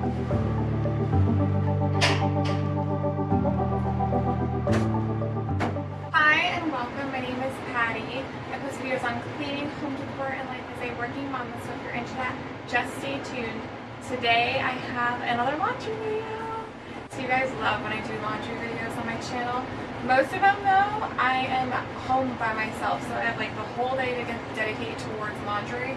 Hi and welcome. My name is Patty. I post videos on cleaning, home decor, and life as a working mom. So if you're into that, just stay tuned. Today I have another laundry video. So you guys love when I do laundry videos on my channel. Most of them though, I am home by myself, so I have like the whole day to get dedicated towards laundry.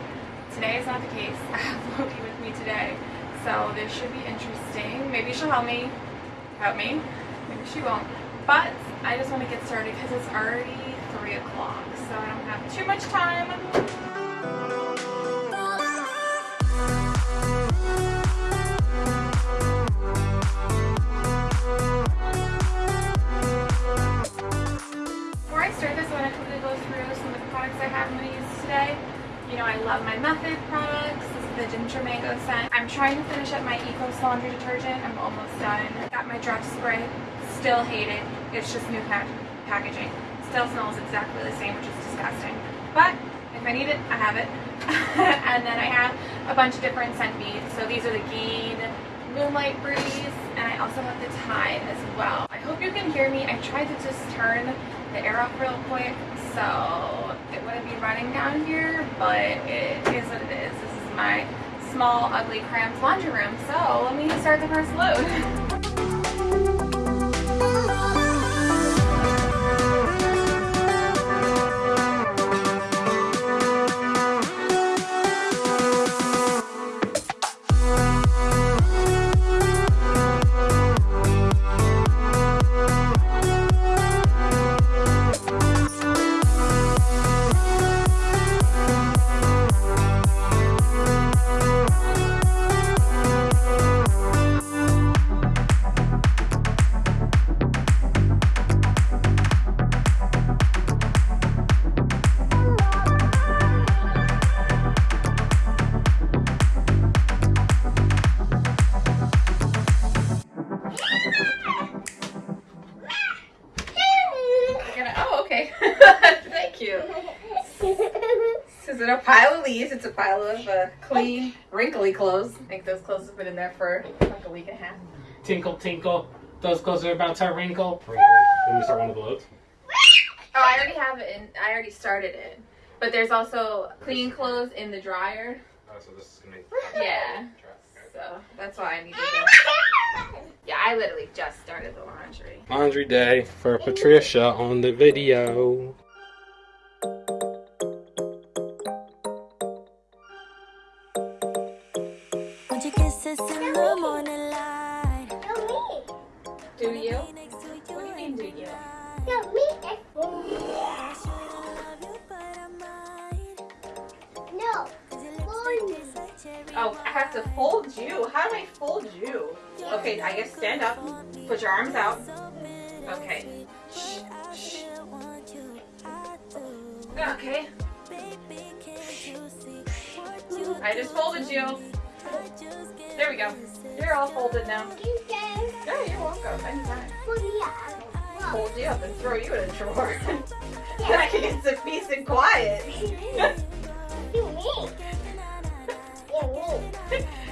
Today is not the case. I have Loki with me today, so this should be interesting. Maybe she'll help me. Help me. Maybe she won't. But I just want to get started because it's already 3 o'clock, so I don't have too much time. Trying to finish up my Ecos laundry detergent. I'm almost done. Got my Dress Spray. Still hate it. It's just new pack packaging. Still smells exactly the same, which is disgusting. But if I need it, I have it. and then I have a bunch of different scent beads. So these are the Gain Moonlight Breeze, and I also have the Tide as well. I hope you can hear me. I tried to just turn the air off real quick, so it wouldn't be running down here, but it is what it is. This is my small, ugly, cramped laundry room. So let me start the first load. pile of leaves? It's a pile of uh, clean, wrinkly clothes. I think those clothes have been in there for like a week and a half. Tinkle, tinkle. Those clothes are about to wrinkle. Let me start one of the loads. Oh, I already have it in, I already started it. But there's also clean clothes in the dryer. Oh, so this is gonna be. Yeah. So that's why I need to Go. Yeah, I literally just started the laundry. Laundry day for Patricia on the video. Have to fold you. How do I fold you? Okay, I guess stand up. Put your arms out. Okay. Shh, shh. Okay. I just folded you. There we go. You're all folded now. Yeah, you're welcome. Anytime. Fold you up and throw you in a drawer. then I can get some peace and quiet. 哦。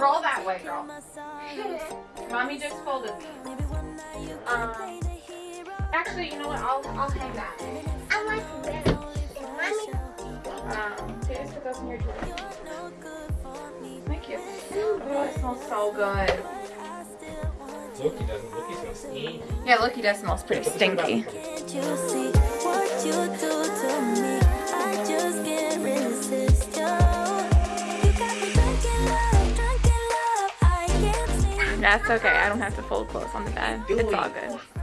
Roll that way, girl. Mommy just folded me. Um, actually, you know what? I'll I'll hang that. Um, so you just put those in your drawer. Thank you. Oh, it smells so good. Loki doesn't. Loki smells stinky. Yeah, look, he does smells pretty Put this in stinky. That's okay. I don't have to fold clothes on the bed. It's all good.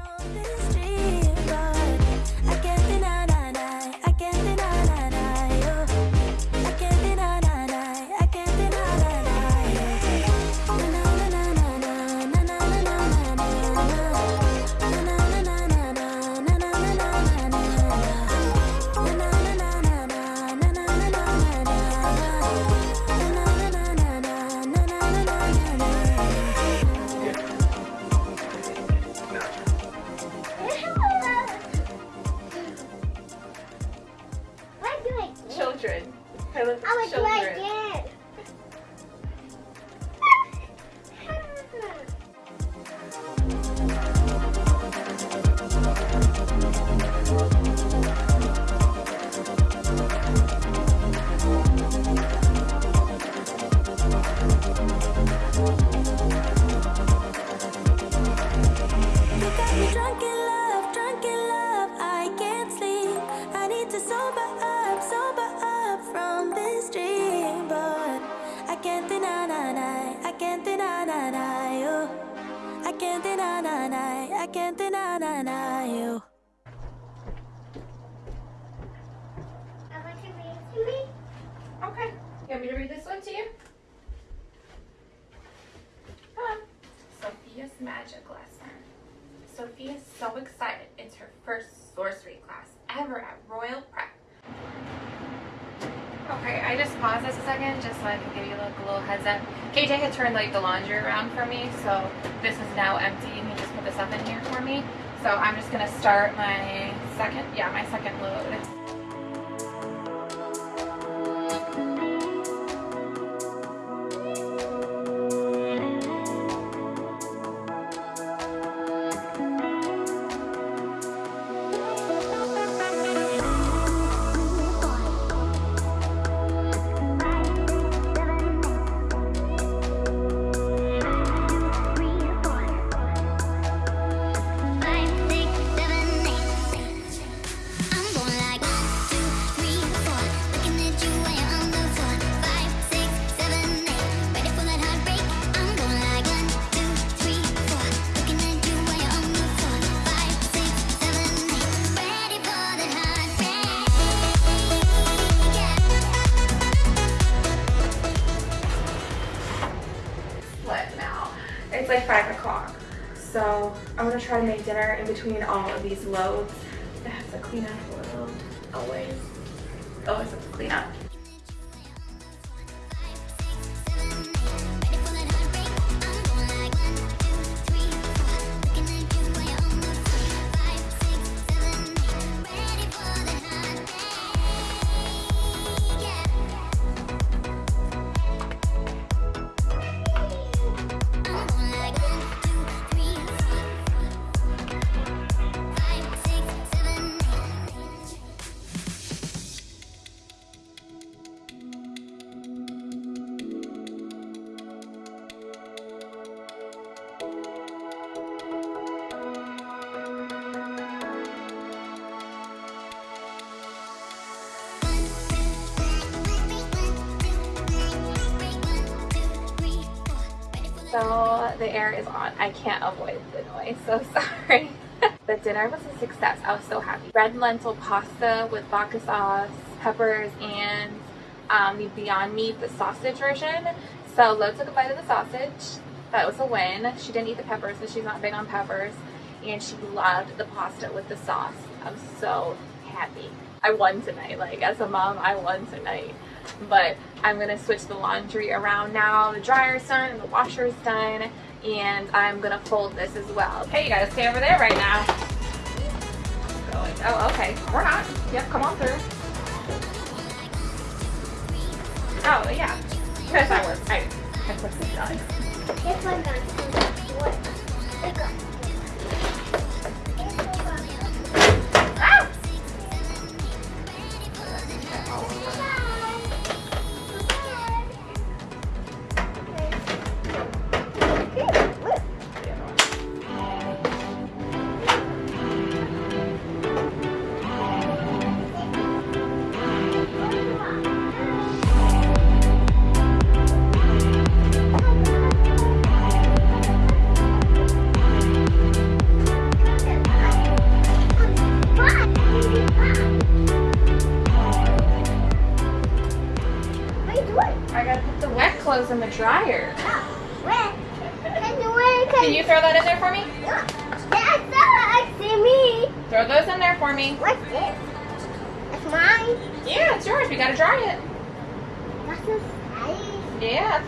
Sofia's so excited. It's her first sorcery class ever at Royal Prep. Okay, I just paused this a second just so I can give you like a little heads up. KJ had turned like the laundry around for me, so this is now empty and he just put this up in here for me. So I'm just gonna start my second, yeah, my second load. Try to make dinner in between all of these loads. I have to clean up little. Always. Always have to clean up. So the air is on. I can't avoid the noise. So sorry. the dinner was a success. I was so happy. Red lentil pasta with vodka sauce, peppers, and um, the Beyond Meat, the sausage version. So Lo took a bite of the sausage. That was a win. She didn't eat the peppers, so she's not big on peppers. And she loved the pasta with the sauce. I'm so happy. I won tonight. Like as a mom, I won tonight. But I'm gonna switch the laundry around now. The dryer's done and the washer's done. And I'm gonna fold this as well. Okay, you gotta stay over there right now. Oh, okay. We're not. Yep, come on through. Oh, yeah. Because I was. I, I this done. This one got some wood. Look up.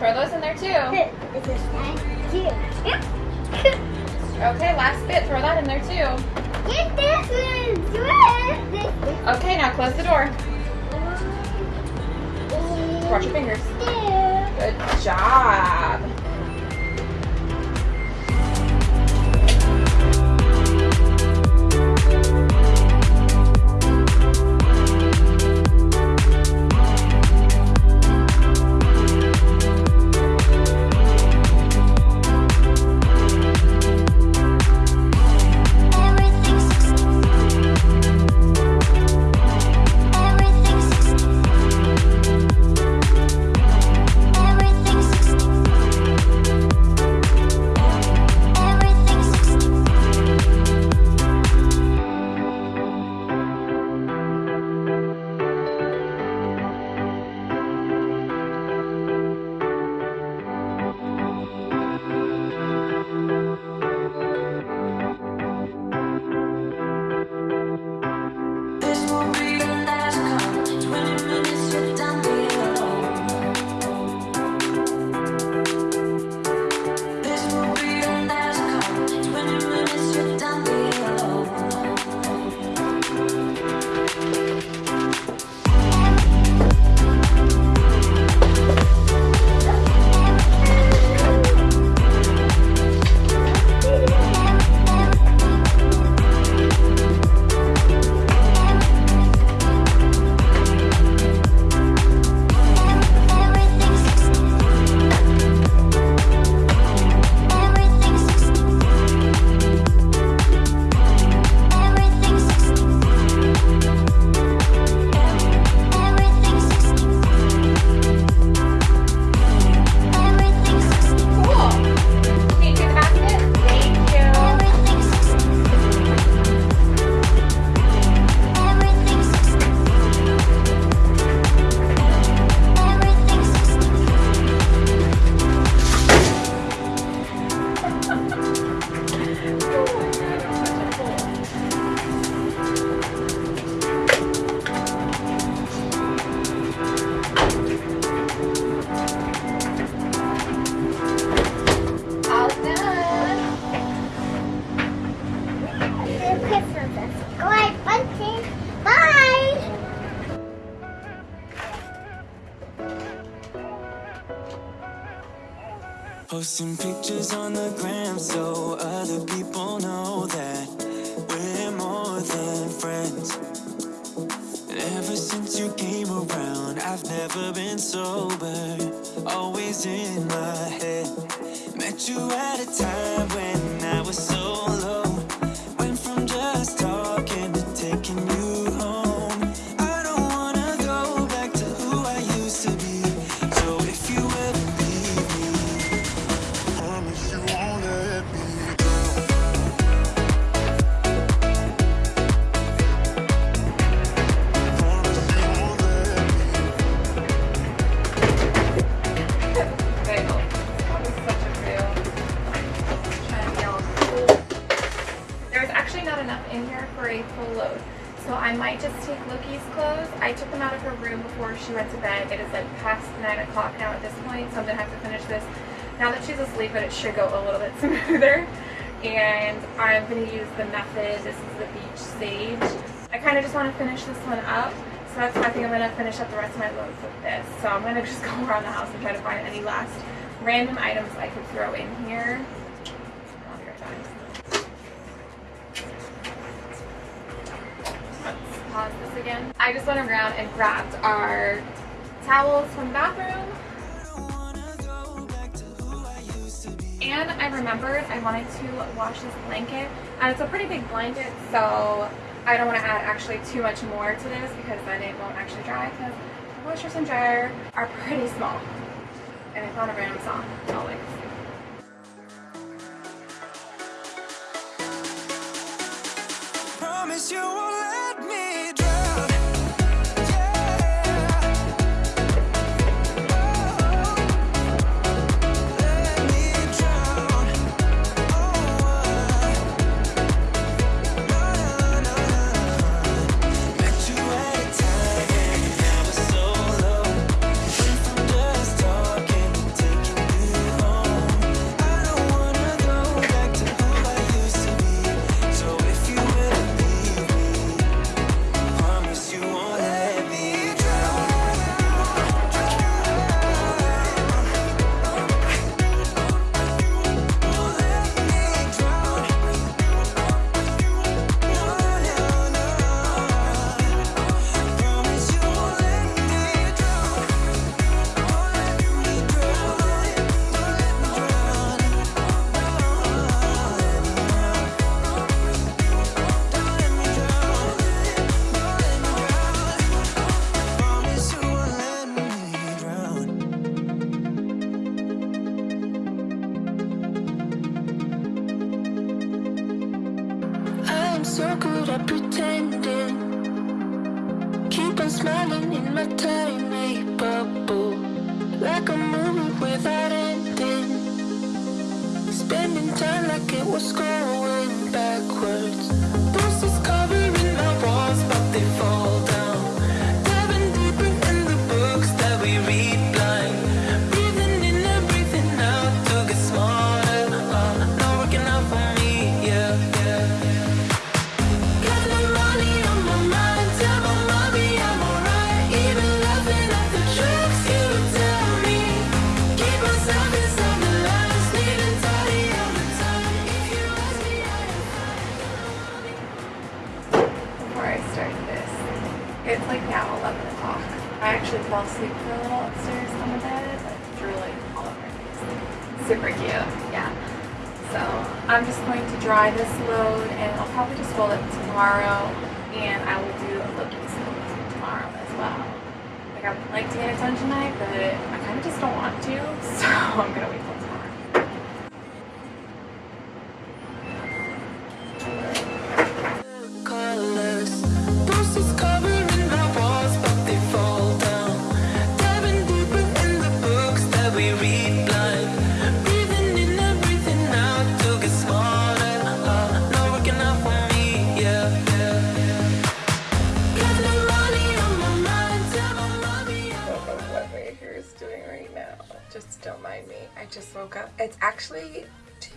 Throw those in there too. Okay, last bit. Throw that in there too. Okay, now close the door. Watch your fingers. Good job. Posting pictures on the gram so other people know that we're more than friends. Ever since you came around, I've never been sober, always in my head. Met you at a time this now that she's asleep, but it should go a little bit smoother. And I'm going to use the Method. This is the Beach Sage. I kind of just want to finish this one up. So that's, why I think I'm going to finish up the rest of my loads with this. So I'm going to just go around the house and try to find any last random items I could throw in here. Pause this again. I just went around and grabbed our towels from the bathroom. And I remembered I wanted to wash this blanket. And it's a pretty big blanket, so I don't want to add actually too much more to this because then it won't actually dry because the washers and dryer are pretty small. And I found a random song always. Promise you won't I am so good at pretending. Keep on smiling in my tiny bubble. Like a movie without ending. Spending time like it was going a little upstairs on the bed, like drooling all. Super cute, yeah. So I'm just going to dry this load and I'll probably just fold it tomorrow and I will do a Loki's load tomorrow as well. Like I would like to get it done tonight, but I kind of just don't want to, so I'm gonna wait till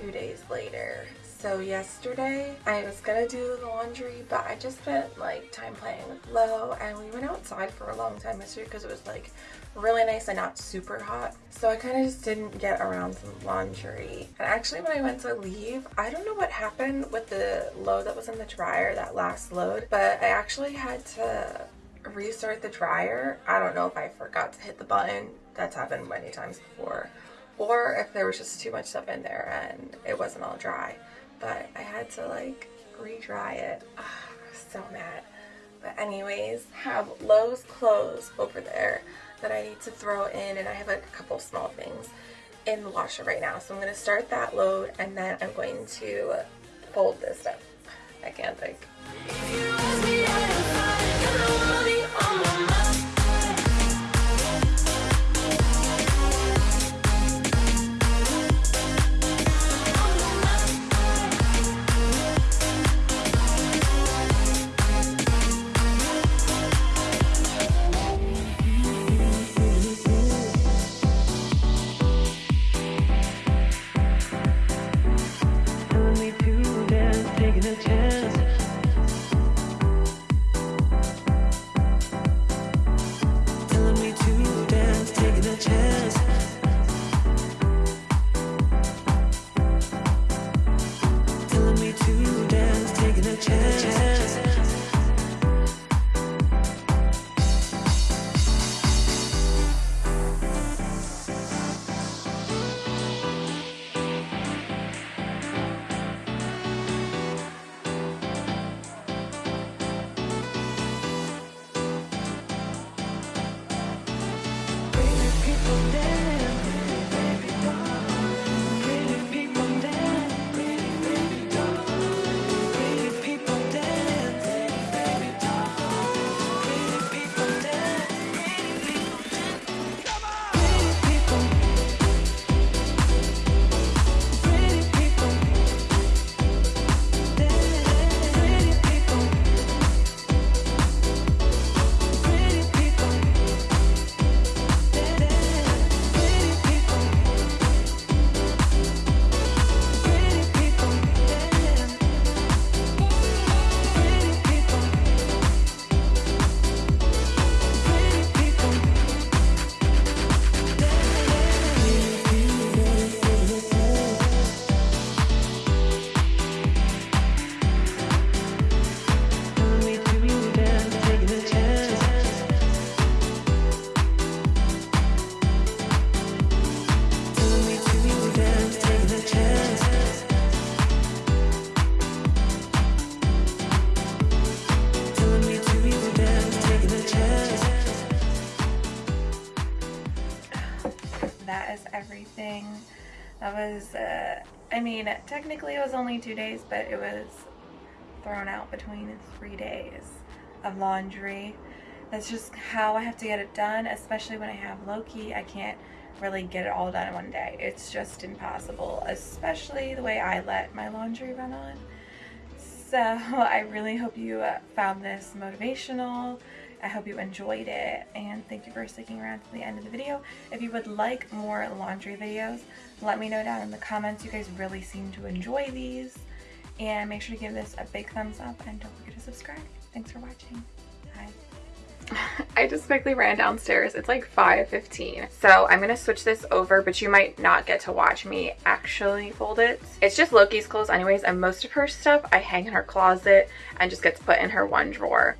two days later. So yesterday I was gonna do the laundry, but I just spent like time playing with Lo and we went outside for a long time yesterday because it was like really nice and not super hot. So I kind of just didn't get around to laundry. And actually when I went to leave, I don't know what happened with the load that was in the dryer, that last load, but I actually had to restart the dryer. I don't know if I forgot to hit the button. That's happened many times before. Or if there was just too much stuff in there and it wasn't all dry. But I had to like re-dry it. Ah, so mad. But anyways, have Lo's clothes over there that I need to throw in and I have like a couple small things in the washer right now. So I'm going to start that load and then I'm going to fold this stuff. I can't think. That is everything. That was, uh, I mean, technically it was only two days, but it was thrown out between three days of laundry. That's just how I have to get it done, especially when I have Loki. I can't really get it all done in one day. It's just impossible, especially the way I let my laundry run on. So I really hope you uh, found this motivational. I hope you enjoyed it and thank you for sticking around to the end of the video. If you would like more laundry videos, let me know down in the comments. You guys really seem to enjoy these. And make sure to give this a big thumbs up and don't forget to subscribe. Thanks for watching. Bye. I just quickly ran downstairs. It's like 5.15. So I'm going to switch this over, but you might not get to watch me actually fold it. It's just Loki's clothes anyways, and most of her stuff I hang in her closet and just gets put in her one drawer.